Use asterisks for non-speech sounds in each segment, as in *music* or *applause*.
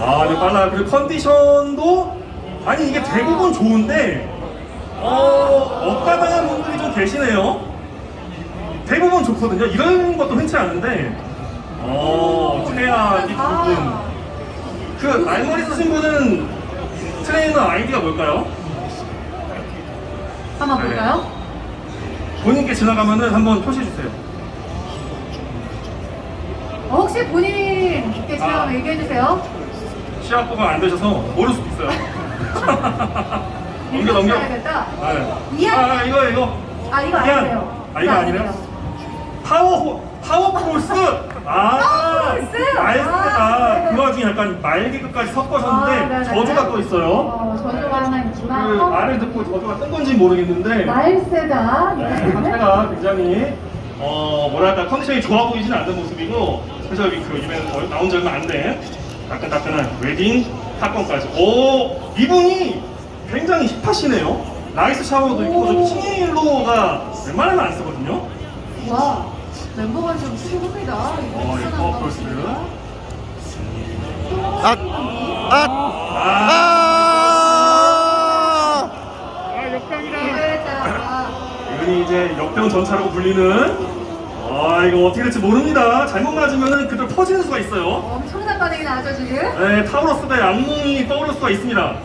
아, 네, 빨라요. 그리고 컨디션도 아니 이게 대부분 좋은데 어, 억가당한 분들이 좀 계시네요. 대부분 좋거든요. 이런 것도 흔치 않은데 어, 최하 뒷부분 그 알머리 쓰신 분은 트레이너 아이디가 뭘까요? 한번 네. 볼까요? 본인께 지나가면은 한번 표시해 주세요. 어, 혹시 본인께 지나가면 아. 얘기해 주세요. 시합부가 안 되셔서 모를 수도 있어요. 넘겨 넘겨. 네. 이한. 아 이거 이거. 아 이거. 아니에요. 아 이거 아니래요? 파워 파워 폴스. *laughs* 아? 말스가 아, 그 와중에 약간 말개그까지 아, 섞어셨는데 네네네. 저주가 또 있어요. 어, 저주가 하나 그 있지만 말을 듣고 저주가 뜬 건지 모르겠는데 말세다. 네, 상태가 굉장히 어 뭐랄까 컨디션이 좋아 보이진 않는 모습이고 여기 그 거의 나온 지 얼마 안된 따끈따끈한 웨딩 사건까지 오 이분이 굉장히 힙하시네요 라이스 샤워도 있고 저 킹 헤일로가 웬만하면 안 쓰거든요 와 멤버가 좀 수줍합니다. 어 이거 폴스 아! 아! 아 기대했다. 이분이 이제 역병 전차라고 불리는 아 이거 어떻게 될지 모릅니다 잘못 맞으면 그대로 퍼지는 수가 있어요 엄청난 반응이 나죠 지금. 네, 타우러스 때 악몽이 떠오를 수가 있습니다.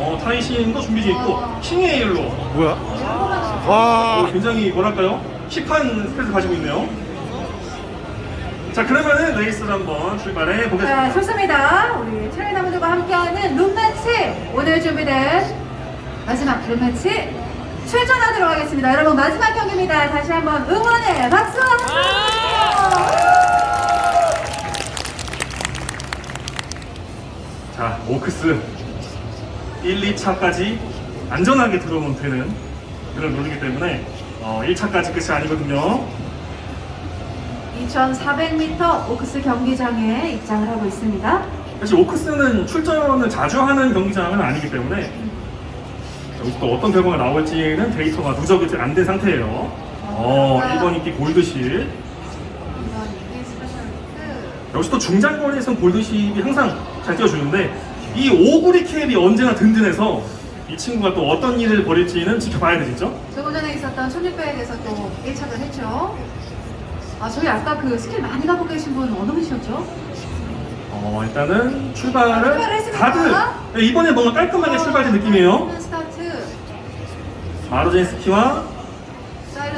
어, 타이신도 준비 중에 있고, 킹 헤일로 뭐야? 어, 와! 굉장히 뭐랄까요? 힙한 스페이스 가지고 있네요. 자, 그러면은 레이스를 한번 출발해 자 보겠습니다. 좋습니다. 우리 트레이너분들과 함께하는 룸매치 오늘 준비된 마지막 룸매치 출전하도록 하겠습니다. 여러분 마지막 경기입니다. 다시 한번 응원의 박수. 자, 오크스 1, 2차까지 안전하게 들어오면 되는 그런 룰이기 때문에 어, 1차까지 끝이 아니거든요. 2,400m 오크스 경기장에 입장을 하고 있습니다. 사실 오크스는 출전을 자주 하는 경기장은 아니기 때문에 여기서 또 어떤 결과가 나올지는 데이터가 누적이 안 된 상태예요. 어, 1번 인기 스페셜 위크 역시 또 중장거리에선 골드십이 항상 잘 뛰어주는데 이 오구리 캡이 언제나 든든해서 이 친구가 또 어떤 일을 벌일지는 지켜봐야 되겠죠? 조금 전에 있었던 1600에서 또 1착을 했죠. 아 저희 아까 그 스킬 많이 가고 계신 분 어느 분이셨죠? 어, 일단은 출발을. 다들 네, 이번에 뭔가 깔끔하게 출발된 느낌이에요. 마르젠스키와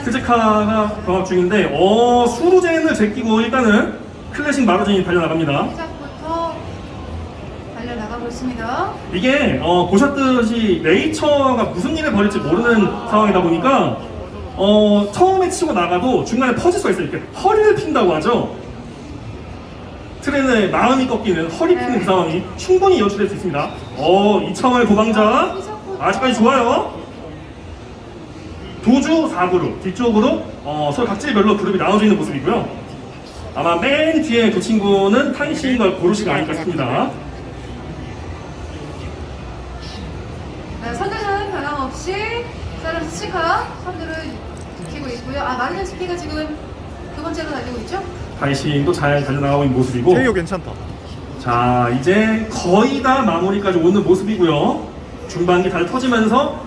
스즈카가 경합 중인데 어 수루젠을 제끼고 일단은 클래식 마루젠이 달려나갑니다. 시작부터 달려나가고 있습니다. 이게 어, 보셨듯이 네이처가 무슨 일을 벌일지 모르는 상황이다 보니까 어, 처음에 치고 나가도 중간에 퍼질 수가 있어요. 이렇게 허리를 핀다고 하죠. 트렌의 마음이 꺾이는 허리 피는 네. 그 상황이 충분히 연출될 수 있습니다. 어 이창호의 도망자 아직까지 좋아요 도주 4그룹 뒤쪽으로 어, 서로 각질별로 그룹이 나눠져 있는 모습이고요 아마 맨 뒤에 그 친구는 탄신과 고르시가 아닐까 싶습니다 네, 선두는 변함없이 사이런스 시카 선두를 지키고 있고요. 아 마르젠 스키가 지금 두 번째로 달리고 있죠? 타이신도 잘 달려나가고 있는 모습이고 케이오 괜찮다. 자 이제 거의 다 마무리까지 오는 모습이고요 중반기 잘 터지면서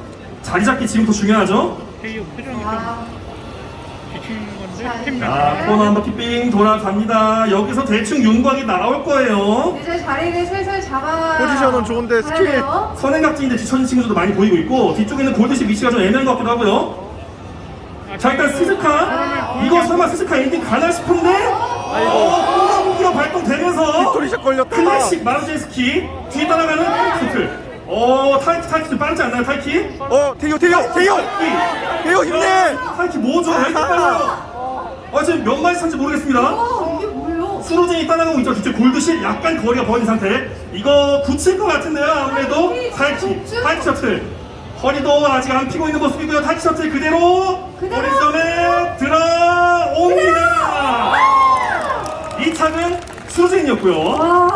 자리 잡기 지금부터 중요하죠 KU 표정이 와, 좀 비치는 건데 자, 팀자 코너 한 바퀴 삥 돌아갑니다 여기서 대충 윤곽이 나올 거예요 이제 자리를 슬슬 잡아. 포지션은 좋은데 스킬. 가야돼요. 선행각지인데 뒤처진 친구들도 많이 보이고 있고 뒤쪽에는 골드십 위치가 좀 애매한 것 같기도 하고요 자 일단 스즈카 이거 설마 스즈카 엔딩 가나 싶은데 어, 공기가 발동되면서 빅토리샷 걸렸다. 클래식 마르제스키 뒤에 따라가는 타이키트 어 타이키 타이키 빠르지 않나요 타이키? 어, 태효, 태효, 태효! 태효 힘내! 타이키 뭐죠? 왜 이렇게 빨라요? 아 지금 몇 마리 산지 모르겠습니다 어, 이게 뭐예요? 수로진이 따라가고 있죠 뒤쪽 골드실 약간 거리가 벌어진 상태 이거 붙일 것 같은데요 아무래도 타이키 타이키 셔틀 허리도 아직 안 피고 있는 모습이고요 타이키 셔틀 그대로 그대로. 머리점에 들어옵니다 이 차는 수로진이었고요 와,